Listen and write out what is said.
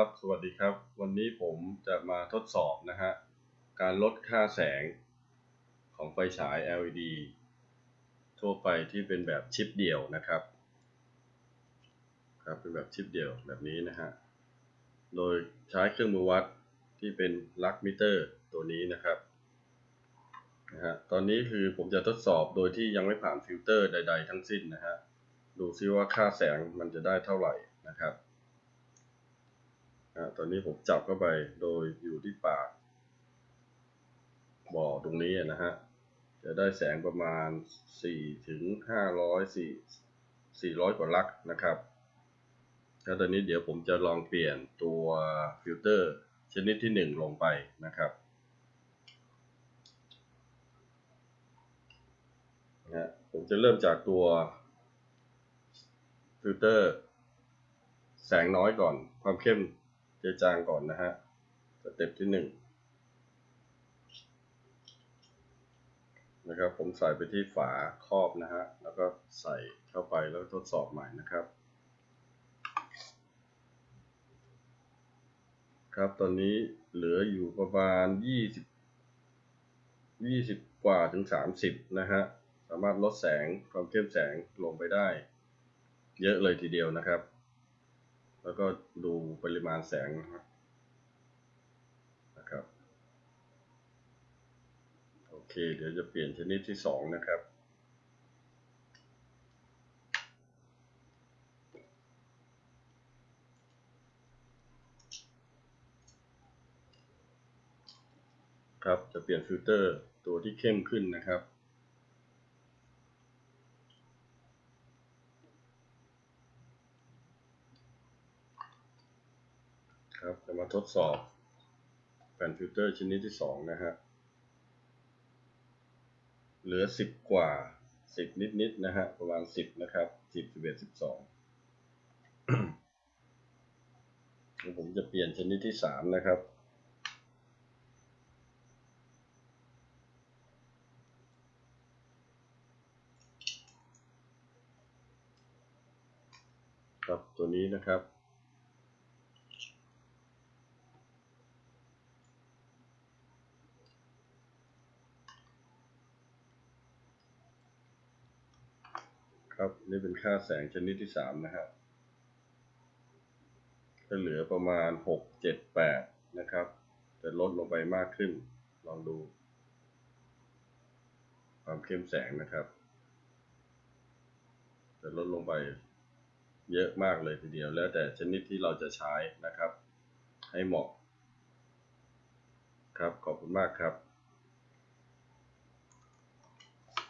ครับ สวัสดีครับ วันนี้ผมจะมาทดสอบนะฮะ การลดค่าแสงของไฟฉาย LED ทั่วไปที่เป็นแบบชิปเดี่ยวนะครับ ครับ เป็นแบบชิปเดี่ยวแบบนี้นะฮะ โดยใช้เครื่องมือวัดที่เป็น lux meter ตัวนี้นะครับนะฮะ ตอนนี้คือผมจะทดสอบโดยที่ยังไม่ผ่านฟิลเตอร์ใด ๆ ทั้งสิ้นนะฮะ ดูซิว่าค่าแสงมันจะได้เท่าไหร่นะครับ ตอนนี้ผมจับเข้าไปโดยอยู่ที่ปากกระบอกตรงนี้นะฮะ จะได้แสงประมาณ 4 ถึง 500 4 400 กว่า lux นะครับ แล้วตอนนี้เดี๋ยวผมจะลองเปลี่ยนตัวฟิลเตอร์ชนิดที่ 1 ลงไปนะครับนะผมจะเริ่มจากตัวฟิลเตอร์แสงน้อยก่อนความเข้ม เจอจางก่อนนะฮะ step ที่หนึ่งนะครับผมใส่ไปที่ฝาครอบนะฮะแล้วก็ใส่เข้าไปแล้วทดสอบใหม่นะครับ ครับตอนนี้เหลืออยู่ประมาณยี่สิบยี่สิบกว่าถึงสามสิบนะฮะสามารถลดแสงความเข้มแสงลงไปได้ เยอะเลยทีเดียวนะครับ แล้วก็ดูปริมาณแสงนะครับ โอเค เดี๋ยวจะเปลี่ยนชนิดที่สองนะครับ ครับ จะเปลี่ยนฟิลเตอร์ตัวที่เข้มขึ้นนะครับ ครับจะมาทดสอบแผ่นฟิลเตอร์ชนิดที่สองนะฮะ เหลือสิบกว่าสิบนิดๆนะฮะ ประมาณสิบนะครับสิบสิบเอ็ดสิบสองผมจะเปลี่ยนชนิดที่สามนะครับ ครับตัวนี้นะครับ ครับนี่เป็นค่าแสงชนิดที่สามนะครับจะเหลือประมาณหกเจ็ดแปดนะครับจะลดลงไปมากขึ้น ลองดู ความเข้มแสงนะครับ จะลดลงไปเยอะมากเลยทีเดียว แล้วแต่ชนิดที่เราจะใช้นะครับ ให้เหมาะ ครับ ขอบคุณมากครับ